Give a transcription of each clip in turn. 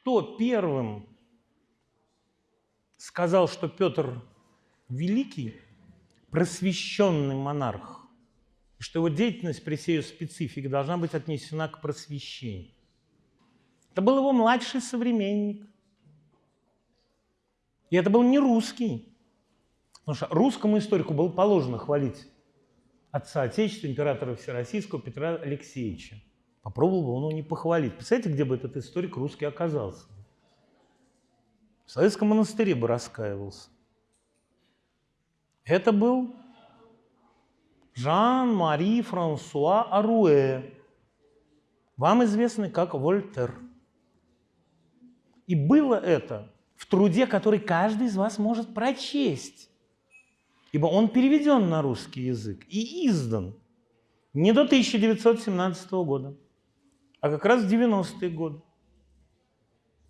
кто первым сказал, что Петр Великий просвещенный монарх, и что его деятельность при всей ее специфике должна быть отнесена к просвещению. Это был его младший современник. И это был не русский. Потому что русскому историку было положено хвалить отца Отечества, императора Всероссийского Петра Алексеевича. Попробовал бы он его не похвалить. Представляете, где бы этот историк русский оказался? В Советском монастыре бы раскаивался. Это был Жан-Мари Франсуа Аруэ, вам известный как Вольтер. И было это в труде, который каждый из вас может прочесть, ибо он переведен на русский язык и издан не до 1917 года, а как раз в 90-е годы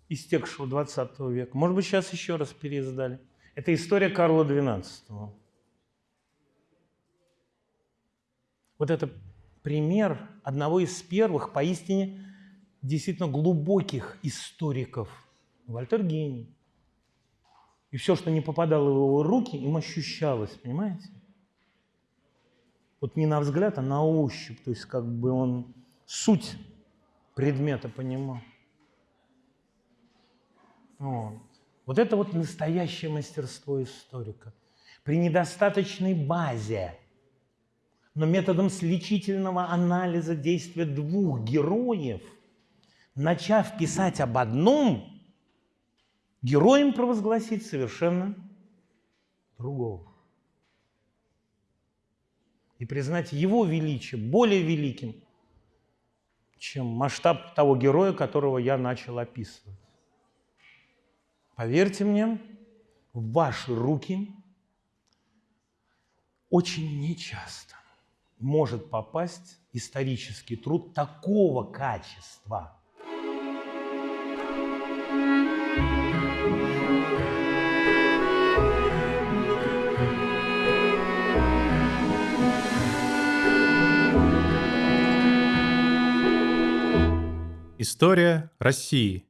истекшего 20 века. Может быть, сейчас еще раз переиздали. Это история Карла XII. Вот это пример одного из первых, поистине, действительно глубоких историков. Вольтер гений. И все, что не попадало в его руки, им ощущалось, понимаете? Вот не на взгляд, а на ощупь. То есть как бы он суть предмета понимал. Вот. вот это вот настоящее мастерство историка. При недостаточной базе но методом сличительного анализа действия двух героев, начав писать об одном, героем провозгласить совершенно другого. И признать его величие более великим, чем масштаб того героя, которого я начал описывать. Поверьте мне, в ваши руки очень нечасто может попасть исторический труд такого качества. История России.